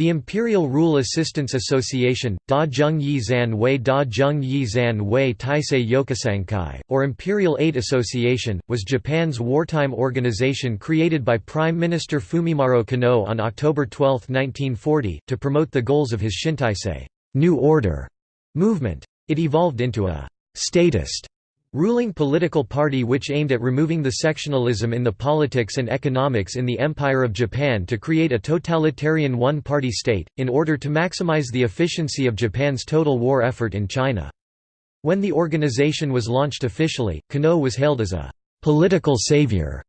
The Imperial Rule Assistance Association, Da Zheng Yi Zan Wei Da Zheng Yi Zan Wei Taisei Yokusankai, or Imperial Aid Association, was Japan's wartime organization created by Prime Minister Fumimaro Konoe on October 12, 1940, to promote the goals of his Shintaisei New Order movement. It evolved into a statist ruling political party which aimed at removing the sectionalism in the politics and economics in the Empire of Japan to create a totalitarian one-party state, in order to maximize the efficiency of Japan's total war effort in China. When the organization was launched officially, Konoe was hailed as a «political savior»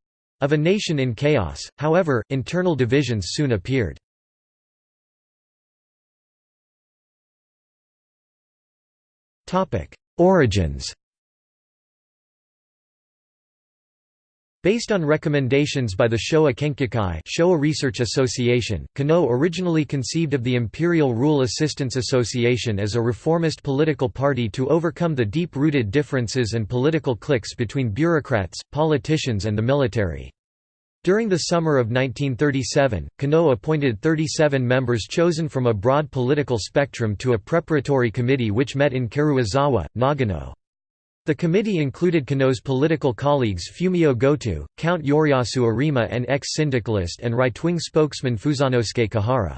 of a nation in chaos, however, internal divisions soon appeared. Origins Based on recommendations by the Showa Kenkyukai Showa Research Association, Konoe originally conceived of the Imperial Rule Assistance Association as a reformist political party to overcome the deep-rooted differences and political cliques between bureaucrats, politicians and the military. During the summer of 1937, Konoe appointed 37 members chosen from a broad political spectrum to a preparatory committee which met in Karuizawa, Nagano. The committee included Konoe's political colleagues Fumio Goto, Count Yoriyasu Arima and ex-syndicalist and right-wing spokesman Fusanosuke Kuhara.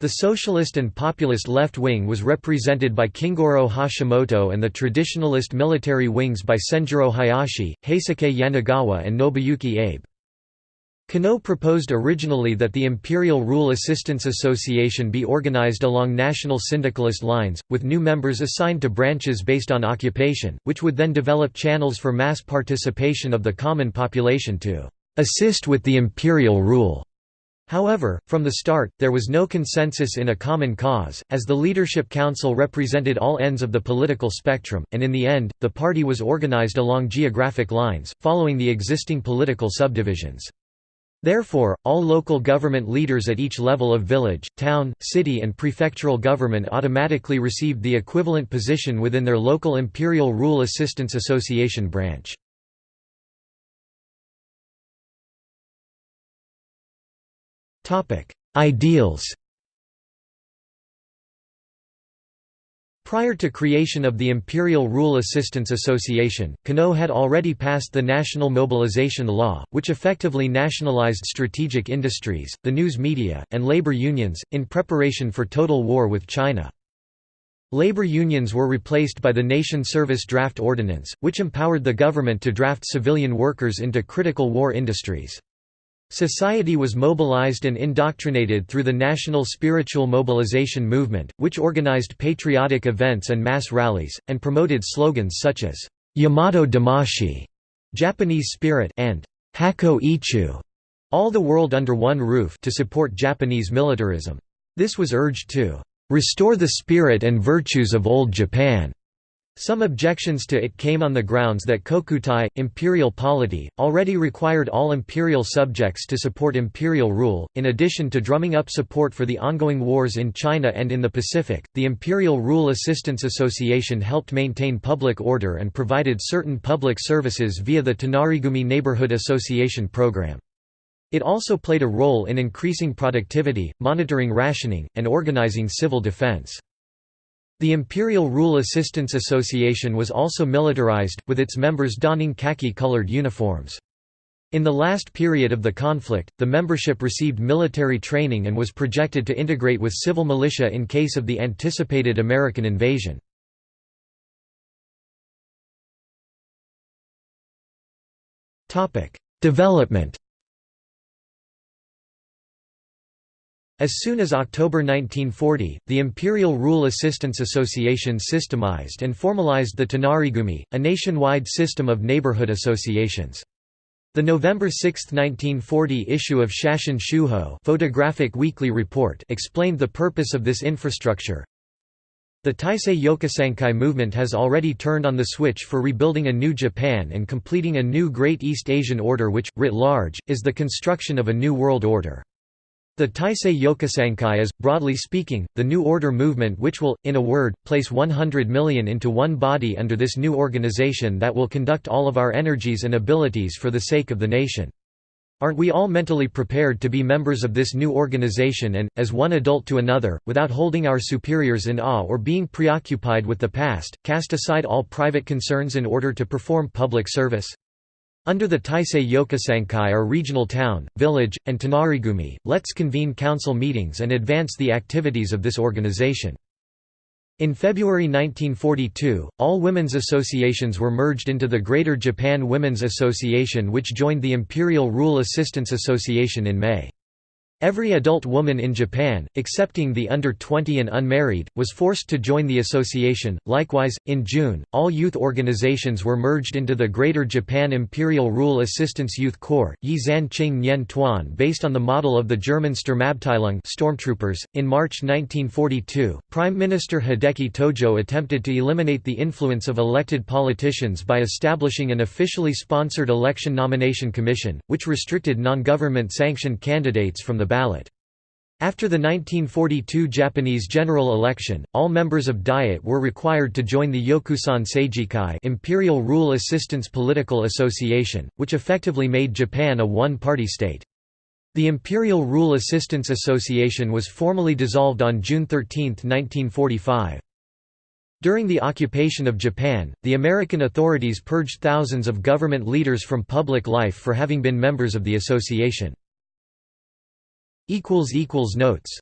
The socialist and populist left wing was represented by Kingoro Hashimoto and the traditionalist military wings by Senjuro Hayashi, Heisuke Yanagawa and Nobuyuki Abe. Konoe proposed originally that the Imperial Rule Assistance Association be organized along national syndicalist lines, with new members assigned to branches based on occupation, which would then develop channels for mass participation of the common population to assist with the imperial rule. However, from the start, there was no consensus in a common cause, as the Leadership Council represented all ends of the political spectrum, and in the end, the party was organized along geographic lines, following the existing political subdivisions. Therefore, all local government leaders at each level of village, town, city and prefectural government automatically received the equivalent position within their local Imperial Rule Assistance Association branch. Ideals Prior to creation of the Imperial Rule Assistance Association, Konoe had already passed the National Mobilization Law, which effectively nationalized strategic industries, the news media, and labor unions, in preparation for total war with China. Labor unions were replaced by the Nation Service Draft Ordinance, which empowered the government to draft civilian workers into critical war industries. Society was mobilized and indoctrinated through the National Spiritual Mobilization Movement, which organized patriotic events and mass rallies, and promoted slogans such as, Yamato Damashii, Japanese spirit, and Hakko Ichiu, all the world under one roof to support Japanese militarism. This was urged to restore the spirit and virtues of old Japan some objections to it came on the grounds that kokutai, imperial polity, already required all imperial subjects to support imperial rule. In addition to drumming up support for the ongoing wars in China and in the Pacific, the Imperial Rule Assistance Association helped maintain public order and provided certain public services via the Tonarigumi Neighborhood Association program. It also played a role in increasing productivity, monitoring rationing, and organizing civil defense. The Imperial Rule Assistance Association was also militarized, with its members donning khaki-colored uniforms. In the last period of the conflict, the membership received military training and was projected to integrate with civil militia in case of the anticipated American invasion. Development As soon as October 1940, the Imperial Rule Assistance Association systemized and formalized the Tonarigumi, a nationwide system of neighborhood associations. The November 6, 1940 issue of Shashin Shuho photographic weekly report explained the purpose of this infrastructure. The Taisei Yokusankai movement has already turned on the switch for rebuilding a new Japan and completing a new Great East Asian Order which, writ large, is the construction of a new world order. The Taisei Yokusankai is, broadly speaking, the New Order movement which will, in a word, place 100 million into one body under this new organization that will conduct all of our energies and abilities for the sake of the nation. Aren't we all mentally prepared to be members of this new organization and, as one adult to another, without holding our superiors in awe or being preoccupied with the past, cast aside all private concerns in order to perform public service? Under the Taisei Yokusankai are regional town, village, and Tonarigumi, let's convene council meetings and advance the activities of this organization. In February 1942, all women's associations were merged into the Greater Japan Women's Association which joined the Imperial Rule Assistance Association in May. Every adult woman in Japan, excepting the under 20 and unmarried, was forced to join the association. Likewise, in June, all youth organizations were merged into the Greater Japan Imperial Rule Assistance Youth Corps, Yi Zan Qing Nyen Tuan, based on the model of the German Sturmabteilung stormtroopers. In March 1942, Prime Minister Hideki Tojo attempted to eliminate the influence of elected politicians by establishing an officially sponsored election nomination commission, which restricted non-government sanctioned candidates from the ballot. After the 1942 Japanese general election, all members of Diet were required to join the Yokusan Seijikai Imperial Rule Assistance Political Association, which effectively made Japan a one-party state. The Imperial Rule Assistance Association was formally dissolved on June 13, 1945. During the occupation of Japan, the American authorities purged thousands of government leaders from public life for having been members of the association. Notes